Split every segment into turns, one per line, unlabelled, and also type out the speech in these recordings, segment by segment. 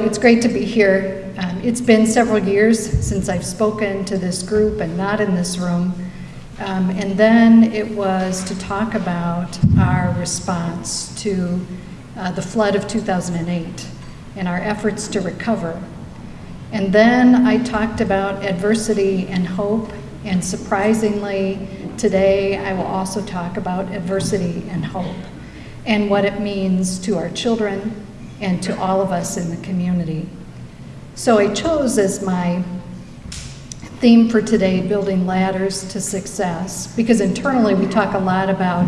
It's great to be here. Um, it's been several years since I've spoken to this group and not in this room. Um, and then it was to talk about our response to uh, the flood of 2008 and our efforts to recover. And then I talked about adversity and hope, and surprisingly, today I will also talk about adversity and hope and what it means to our children and to all of us in the community. So I chose as my theme for today, building ladders to success, because internally we talk a lot about,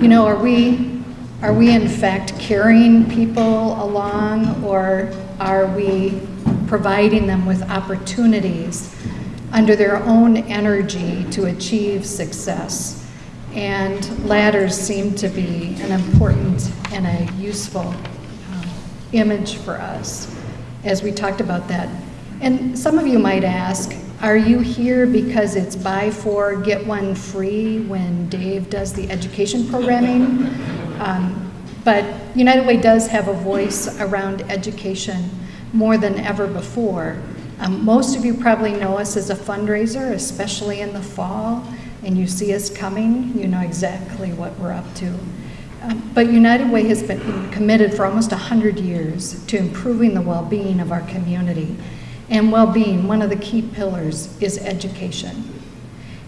you know, are we, are we in fact carrying people along or are we providing them with opportunities under their own energy to achieve success? And ladders seem to be an important and a useful image for us as we talked about that. And some of you might ask, are you here because it's buy four, get one free when Dave does the education programming? Um, but United Way does have a voice around education more than ever before. Um, most of you probably know us as a fundraiser, especially in the fall and you see us coming, you know exactly what we're up to. Um, but United Way has been committed for almost 100 years to improving the well-being of our community. And well-being, one of the key pillars, is education.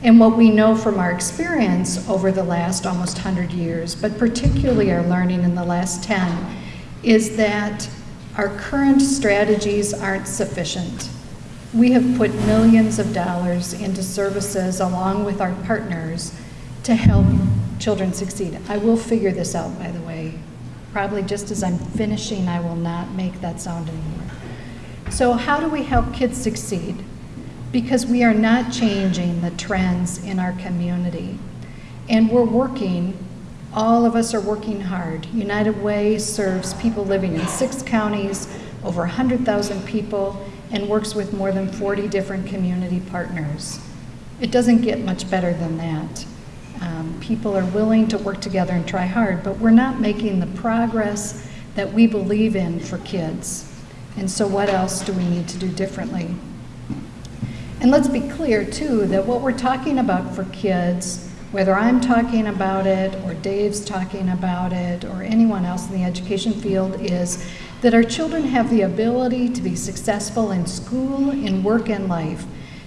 And what we know from our experience over the last almost 100 years, but particularly our learning in the last 10, is that our current strategies aren't sufficient. We have put millions of dollars into services along with our partners to help children succeed. I will figure this out, by the way. Probably just as I'm finishing, I will not make that sound anymore. So how do we help kids succeed? Because we are not changing the trends in our community. And we're working, all of us are working hard. United Way serves people living in six counties, over 100,000 people, and works with more than 40 different community partners. It doesn't get much better than that. Um, people are willing to work together and try hard, but we're not making the progress that we believe in for kids. And so what else do we need to do differently? And let's be clear too, that what we're talking about for kids, whether I'm talking about it or Dave's talking about it or anyone else in the education field is that our children have the ability to be successful in school, in work, and life.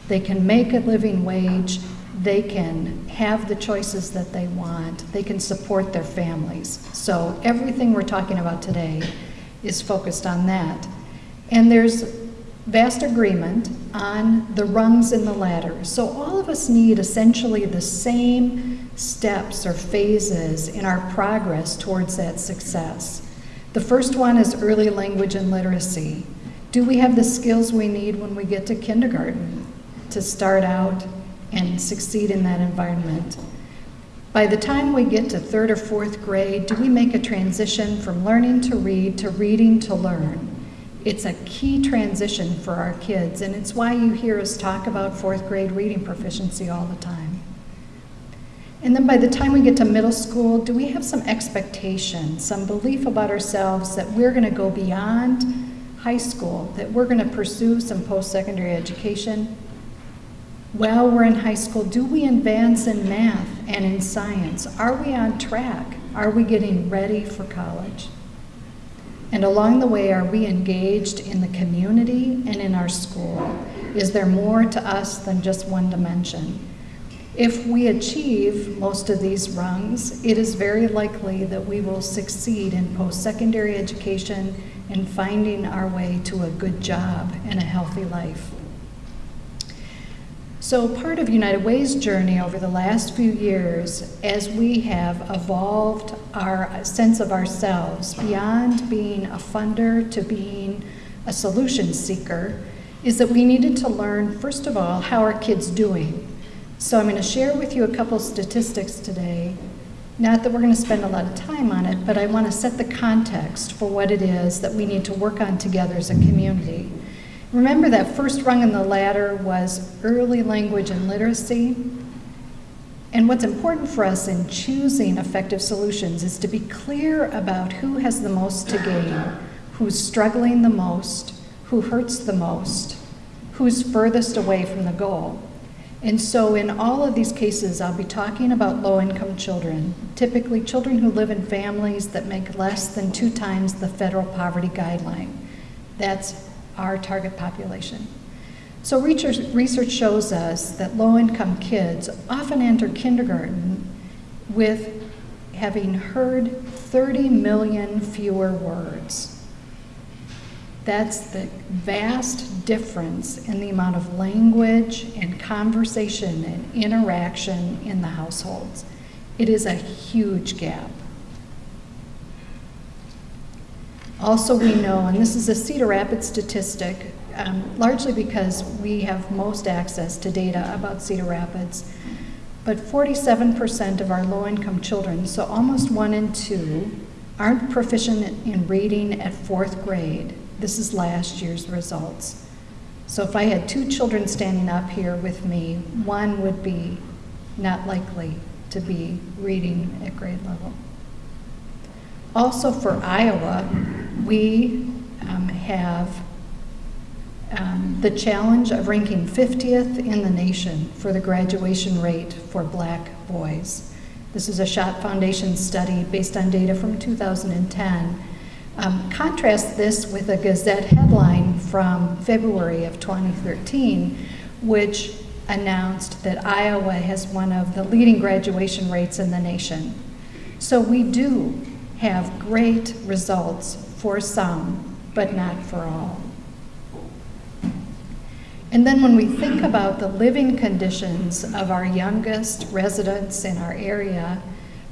They can make a living wage, they can have the choices that they want, they can support their families. So everything we're talking about today is focused on that. And there's vast agreement on the rungs in the ladder. So all of us need essentially the same steps or phases in our progress towards that success. The first one is early language and literacy. Do we have the skills we need when we get to kindergarten to start out and succeed in that environment? By the time we get to third or fourth grade, do we make a transition from learning to read to reading to learn? It's a key transition for our kids, and it's why you hear us talk about fourth grade reading proficiency all the time. And then by the time we get to middle school, do we have some expectation, some belief about ourselves that we're going to go beyond high school, that we're going to pursue some post-secondary education? While we're in high school, do we advance in math and in science? Are we on track? Are we getting ready for college? And along the way, are we engaged in the community and in our school? Is there more to us than just one dimension? If we achieve most of these rungs, it is very likely that we will succeed in post-secondary education and finding our way to a good job and a healthy life. So part of United Way's journey over the last few years, as we have evolved our sense of ourselves beyond being a funder to being a solution seeker, is that we needed to learn, first of all, how are kids doing? So I'm going to share with you a couple statistics today. Not that we're going to spend a lot of time on it, but I want to set the context for what it is that we need to work on together as a community. Remember that first rung in the ladder was early language and literacy. And what's important for us in choosing effective solutions is to be clear about who has the most to gain, who's struggling the most, who hurts the most, who's furthest away from the goal. And so, in all of these cases, I'll be talking about low income children, typically children who live in families that make less than two times the federal poverty guideline. That's our target population. So, research, shows us that low income kids often enter kindergarten with having heard 30 million fewer words. That's the vast difference in the amount of language and conversation and interaction in the households. It is a huge gap. Also, we know, and this is a Cedar Rapids statistic, um, largely because we have most access to data about Cedar Rapids, but 47% of our low income children, so almost one in two, aren't proficient in reading at fourth grade. This is last year's results. So if I had two children standing up here with me, one would be not likely to be reading at grade level. Also for Iowa, we um, have um, the challenge of ranking 50th in the nation for the graduation rate for black boys. This is a Schott Foundation study based on data from 2010 um, contrast this with a Gazette headline from February of 2013, which announced that Iowa has one of the leading graduation rates in the nation. So we do have great results for some, but not for all. And then when we think about the living conditions of our youngest residents in our area,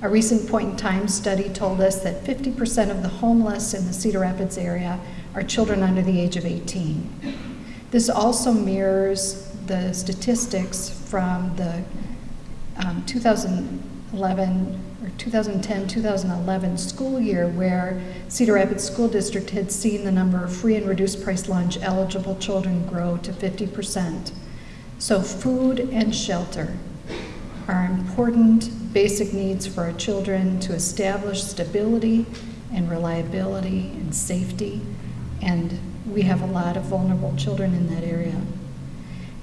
a recent point in time study told us that 50% of the homeless in the Cedar Rapids area are children under the age of 18. This also mirrors the statistics from the um, 2011 or 2010 2011 school year where Cedar Rapids School District had seen the number of free and reduced price lunch eligible children grow to 50%. So, food and shelter are important basic needs for our children to establish stability and reliability and safety. And we have a lot of vulnerable children in that area.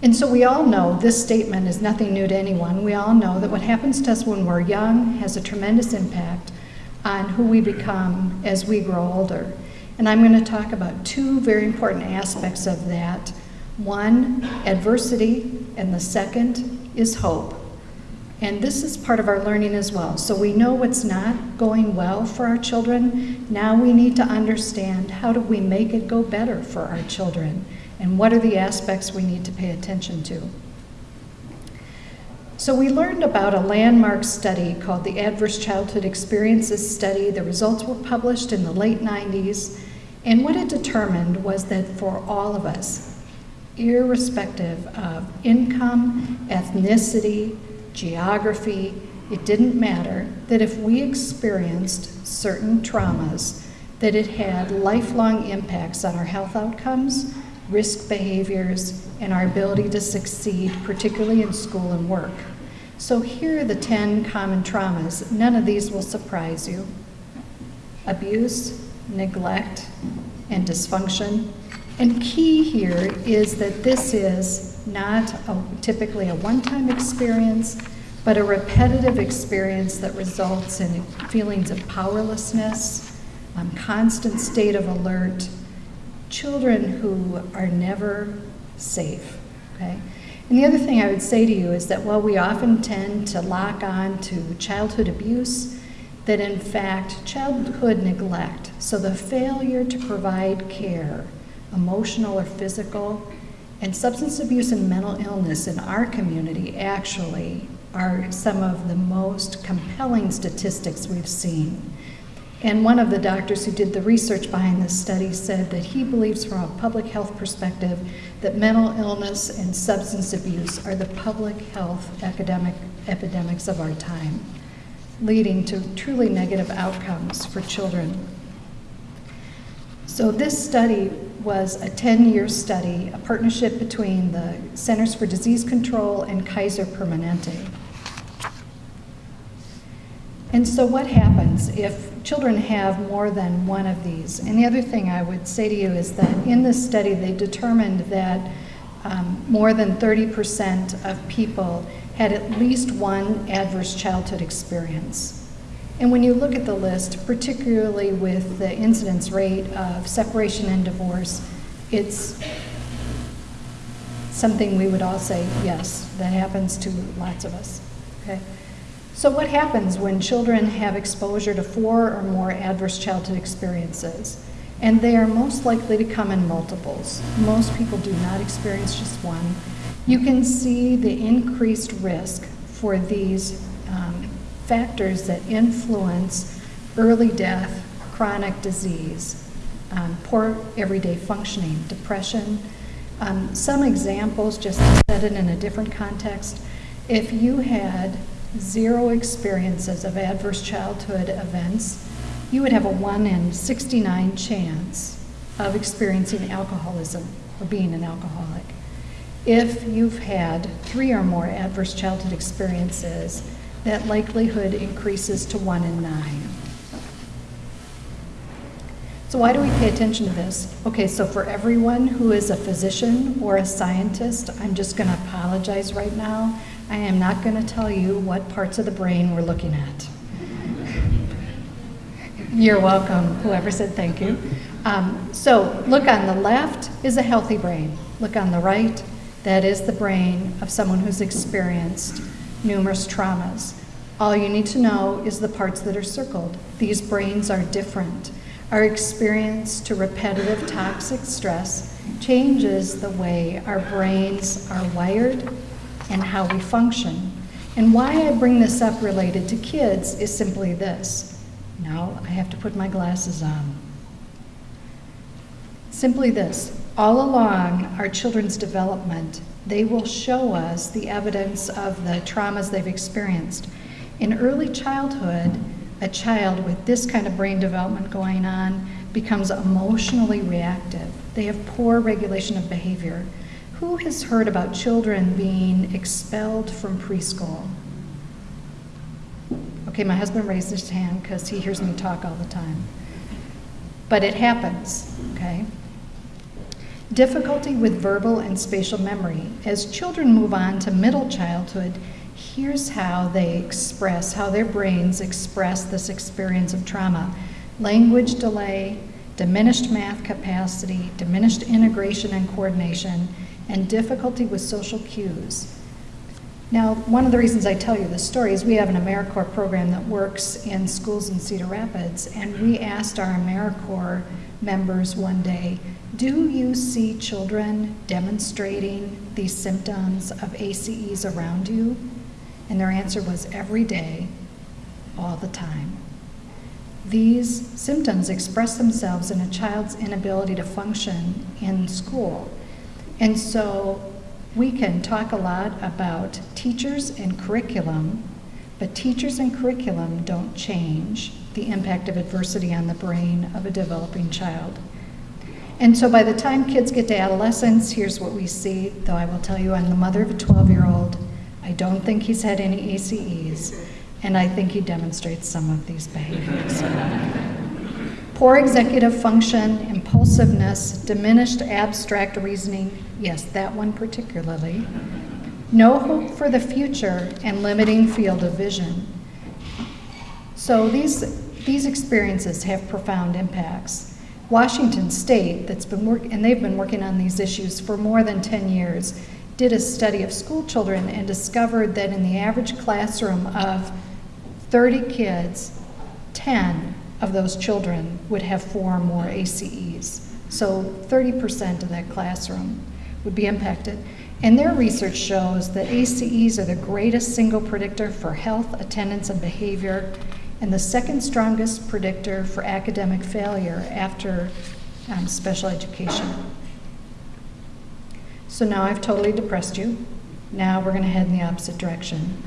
And so we all know this statement is nothing new to anyone. We all know that what happens to us when we're young has a tremendous impact on who we become as we grow older. And I'm going to talk about two very important aspects of that. One, adversity, and the second is hope. And this is part of our learning as well. So we know what's not going well for our children. Now we need to understand how do we make it go better for our children? And what are the aspects we need to pay attention to? So we learned about a landmark study called the Adverse Childhood Experiences Study. The results were published in the late 90s. And what it determined was that for all of us, irrespective of income, ethnicity, geography, it didn't matter, that if we experienced certain traumas, that it had lifelong impacts on our health outcomes, risk behaviors, and our ability to succeed, particularly in school and work. So here are the 10 common traumas. None of these will surprise you. Abuse, neglect, and dysfunction. And key here is that this is not a, typically a one-time experience, but a repetitive experience that results in feelings of powerlessness, um, constant state of alert, children who are never safe, okay? And the other thing I would say to you is that while we often tend to lock on to childhood abuse, that in fact, childhood neglect, so the failure to provide care, emotional or physical, and substance abuse and mental illness in our community actually are some of the most compelling statistics we've seen. And one of the doctors who did the research behind this study said that he believes, from a public health perspective, that mental illness and substance abuse are the public health academic epidemics of our time, leading to truly negative outcomes for children. So, this study was a 10 year study, a partnership between the Centers for Disease Control and Kaiser Permanente. And so what happens if children have more than one of these? And the other thing I would say to you is that in this study, they determined that um, more than 30% of people had at least one adverse childhood experience. And when you look at the list, particularly with the incidence rate of separation and divorce, it's something we would all say, yes, that happens to lots of us. Okay? So what happens when children have exposure to four or more adverse childhood experiences? And they are most likely to come in multiples. Most people do not experience just one. You can see the increased risk for these um, factors that influence early death, chronic disease, um, poor everyday functioning, depression. Um, some examples, just to set it in a different context, if you had zero experiences of adverse childhood events, you would have a 1 in 69 chance of experiencing alcoholism or being an alcoholic. If you've had three or more adverse childhood experiences, that likelihood increases to 1 in 9. So why do we pay attention to this? Okay, so for everyone who is a physician or a scientist, I'm just going to apologize right now. I am not going to tell you what parts of the brain we're looking at. You're welcome, whoever said thank you. Um, so look on the left is a healthy brain. Look on the right, that is the brain of someone who's experienced numerous traumas. All you need to know is the parts that are circled. These brains are different. Our experience to repetitive toxic stress changes the way our brains are wired and how we function. And why I bring this up related to kids is simply this. Now I have to put my glasses on. Simply this. All along our children's development, they will show us the evidence of the traumas they've experienced. In early childhood, a child with this kind of brain development going on becomes emotionally reactive. They have poor regulation of behavior. Who has heard about children being expelled from preschool? Okay, my husband raised his hand because he hears me talk all the time. But it happens, okay? Difficulty with verbal and spatial memory. As children move on to middle childhood, here's how they express, how their brains express this experience of trauma. Language delay, diminished math capacity, diminished integration and coordination, and difficulty with social cues. Now, one of the reasons I tell you this story is we have an AmeriCorps program that works in schools in Cedar Rapids, and we asked our AmeriCorps members one day, do you see children demonstrating these symptoms of ACEs around you? And their answer was every day, all the time. These symptoms express themselves in a child's inability to function in school. And so we can talk a lot about teachers and curriculum, but teachers and curriculum don't change the impact of adversity on the brain of a developing child. And so by the time kids get to adolescence, here's what we see, though I will tell you I'm the mother of a 12-year-old. I don't think he's had any ACEs, and I think he demonstrates some of these behaviors. Poor executive function, impulsiveness, diminished abstract reasoning, yes, that one particularly. No hope for the future and limiting field of vision. So these, these experiences have profound impacts. Washington State, that's been work, and they've been working on these issues for more than 10 years, did a study of school children and discovered that in the average classroom of 30 kids, 10 of those children would have four or more ACEs. So 30% of that classroom would be impacted. And their research shows that ACEs are the greatest single predictor for health, attendance, and behavior, and the second strongest predictor for academic failure after um, special education. So now I've totally depressed you. Now we're going to head in the opposite direction.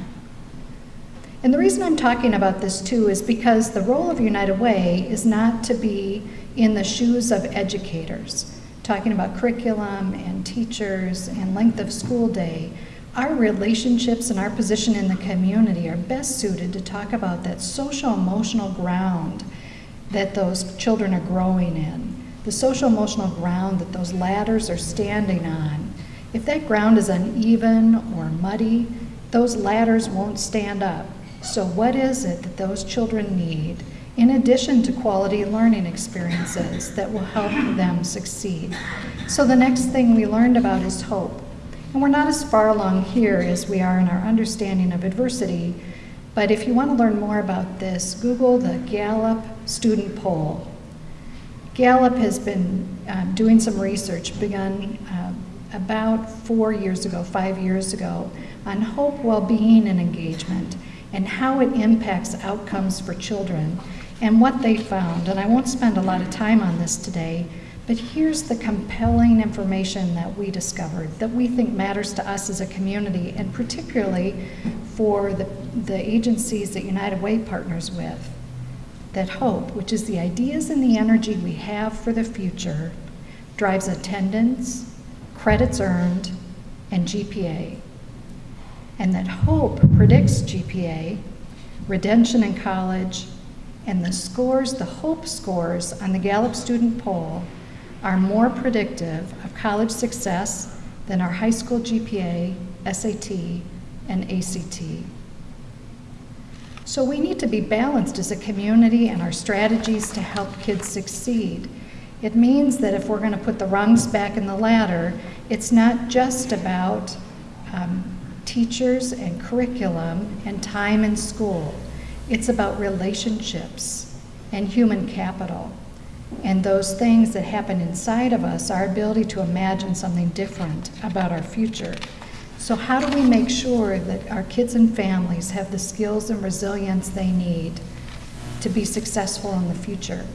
And the reason I'm talking about this too is because the role of United Way is not to be in the shoes of educators, talking about curriculum and teachers and length of school day. our relationships and our position in the community are best suited to talk about that social emotional ground that those children are growing in, the social emotional ground that those ladders are standing on. If that ground is uneven or muddy, those ladders won't stand up. So, what is it that those children need in addition to quality learning experiences that will help them succeed? So, the next thing we learned about is hope. And we're not as far along here as we are in our understanding of adversity, but if you want to learn more about this, Google the Gallup Student Poll. Gallup has been um, doing some research, begun uh, about four years ago, five years ago, on hope, well being, and engagement, and how it impacts outcomes for children, and what they found. And I won't spend a lot of time on this today, but here's the compelling information that we discovered that we think matters to us as a community, and particularly for the, the agencies that United Way partners with. That hope, which is the ideas and the energy we have for the future, drives attendance, credits earned, and GPA. And that hope predicts GPA, redemption in college, and the scores, the hope scores on the Gallup student poll are more predictive of college success than our high school GPA, SAT, and ACT. So we need to be balanced as a community and our strategies to help kids succeed. It means that if we're going to put the rungs back in the ladder, it's not just about um, teachers and curriculum and time in school. It's about relationships and human capital and those things that happen inside of us, our ability to imagine something different about our future. So, how do we make sure that our kids and families have the skills and resilience they need to be successful in the future?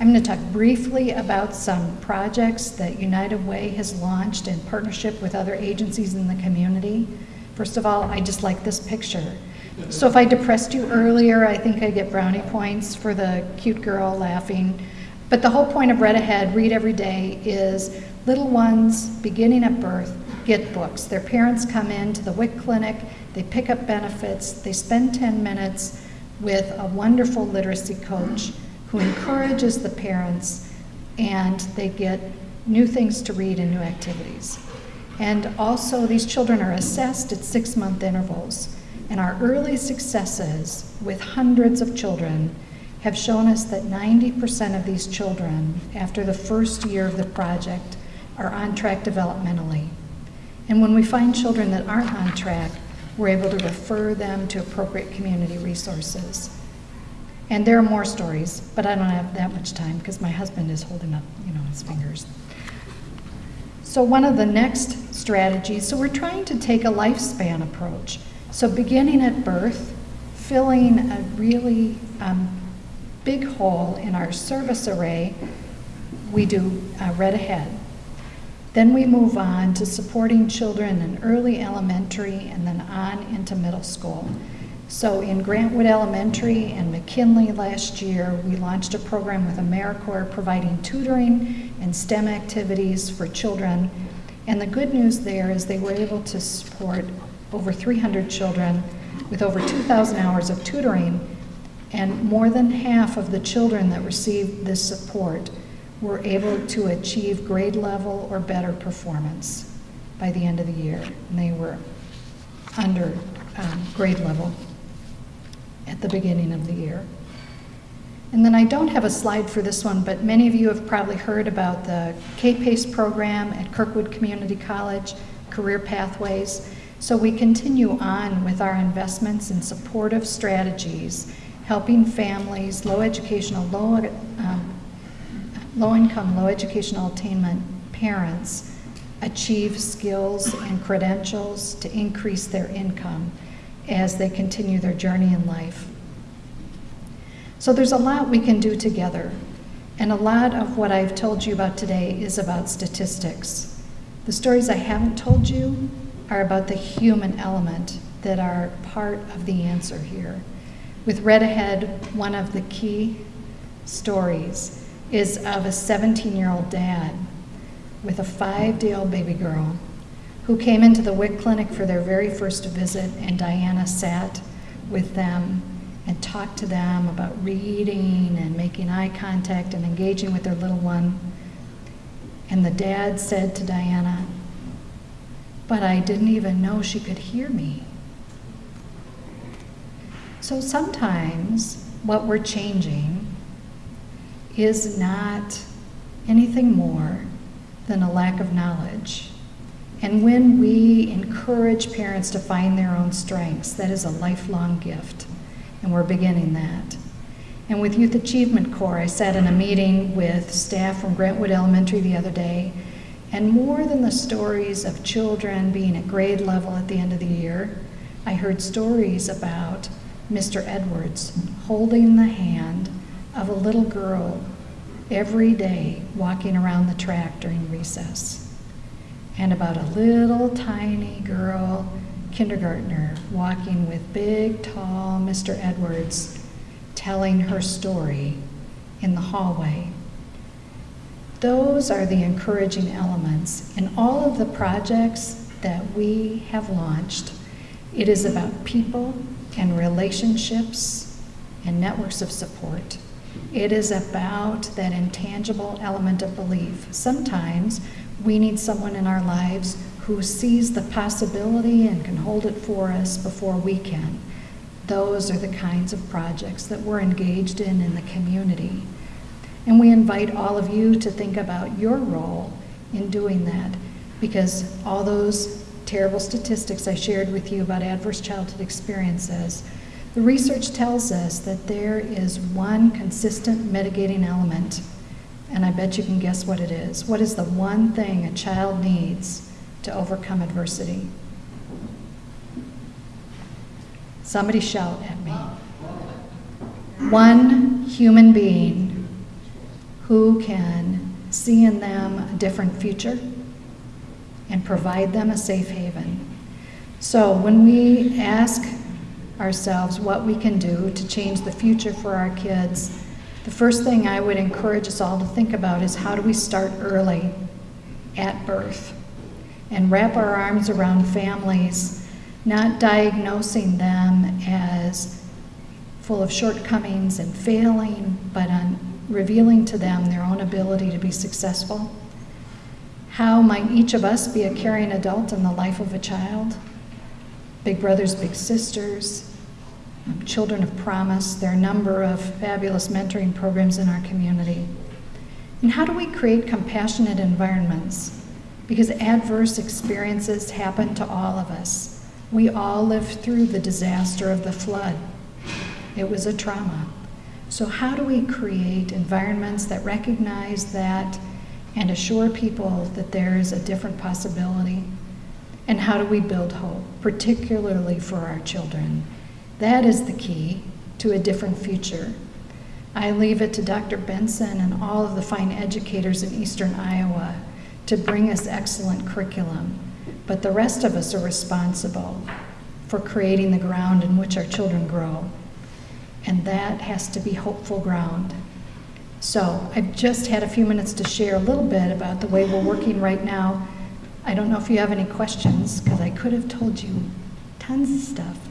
I'm going to talk briefly about some projects that United Way has launched in partnership with other agencies in the community. First of all, I just like this picture. So if I depressed you earlier, I think I get brownie points for the cute girl laughing. But the whole point of Read Ahead, Read Every Day, is little ones beginning at birth get books. Their parents come in to the WIC clinic, they pick up benefits, they spend 10 minutes with a wonderful literacy coach who encourages the parents, and they get new things to read and new activities. And also, these children are assessed at six month intervals. And our early successes with hundreds of children have shown us that 90% of these children, after the first year of the project, are on track developmentally. And when we find children that aren't on track, we're able to refer them to appropriate community resources. And there are more stories, but I don't have that much time because my husband is holding up, you know, his fingers. So one of the next strategies, so we're trying to take a lifespan approach. So beginning at birth, filling a really um, big hole in our service array, we do uh, Read Ahead. Then we move on to supporting children in early elementary and then on into middle school. So in Grantwood Elementary and McKinley last year, we launched a program with AmeriCorps providing tutoring and STEM activities for children. And the good news there is they were able to support over 300 children with over 2,000 hours of tutoring and more than half of the children that received this support were able to achieve grade level or better performance by the end of the year. And they were under um, grade level at the beginning of the year. And then I don't have a slide for this one, but many of you have probably heard about the K-PACE program at Kirkwood Community College, Career Pathways. So we continue on with our investments in supportive strategies helping families, low educational, low, um, low income, low educational attainment parents achieve skills and credentials to increase their income as they continue their journey in life. So there's a lot we can do together. And a lot of what I've told you about today is about statistics. The stories I haven't told you are about the human element that are part of the answer here. With Read Ahead, one of the key stories is of a 17 year old dad with a five day old baby girl who came into the WIC clinic for their very first visit, and Diana sat with them and talked to them about reading and making eye contact and engaging with their little one. And the dad said to Diana, But I didn't even know she could hear me. So sometimes what we're changing is not anything more than a lack of knowledge. And when we encourage parents to find their own strengths, that is a lifelong gift. And we're beginning that. And with Youth Achievement Corps, I sat in a meeting with staff from Grantwood Elementary the other day, and more than the stories of children being at grade level at the end of the year, I heard stories about Mr. Edwards holding the hand of a little girl every day walking around the track during recess, and about a little tiny girl kindergartner walking with big, tall Mr. Edwards telling her story in the hallway. Those are the encouraging elements. In all of the projects that we have launched, it is about people and relationships and networks of support. It is about that intangible element of belief. Sometimes we need someone in our lives who sees the possibility and can hold it for us before we can. Those are the kinds of projects that we're engaged in in the community. And we invite all of you to think about your role in doing that because all those terrible statistics I shared with you about adverse childhood experiences, the research tells us that there is one consistent mitigating element, and I bet you can guess what it is. What is the one thing a child needs to overcome adversity? Somebody shout at me. One human being who can see in them a different future and provide them a safe haven. So when we ask ourselves what we can do to change the future for our kids, the first thing I would encourage us all to think about is how do we start early at birth and wrap our arms around families, not diagnosing them as full of shortcomings and failing, but on revealing to them their own ability to be successful. How might each of us be a caring adult in the life of a child? Big brothers, big sisters, children of promise. There are a number of fabulous mentoring programs in our community. And how do we create compassionate environments? Because adverse experiences happen to all of us. We all lived through the disaster of the flood. It was a trauma. So, how do we create environments that recognize that and assure people that there is a different possibility? And how do we build hope, particularly for our children? That is the key to a different future. I leave it to Dr. Benson and all of the fine educators in eastern Iowa to bring us excellent curriculum, but the rest of us are responsible for creating the ground in which our children grow. And that has to be hopeful ground. So I've just had a few minutes to share a little bit about the way we're working right now. I don't know if you have any questions, because I could have told you tons of stuff.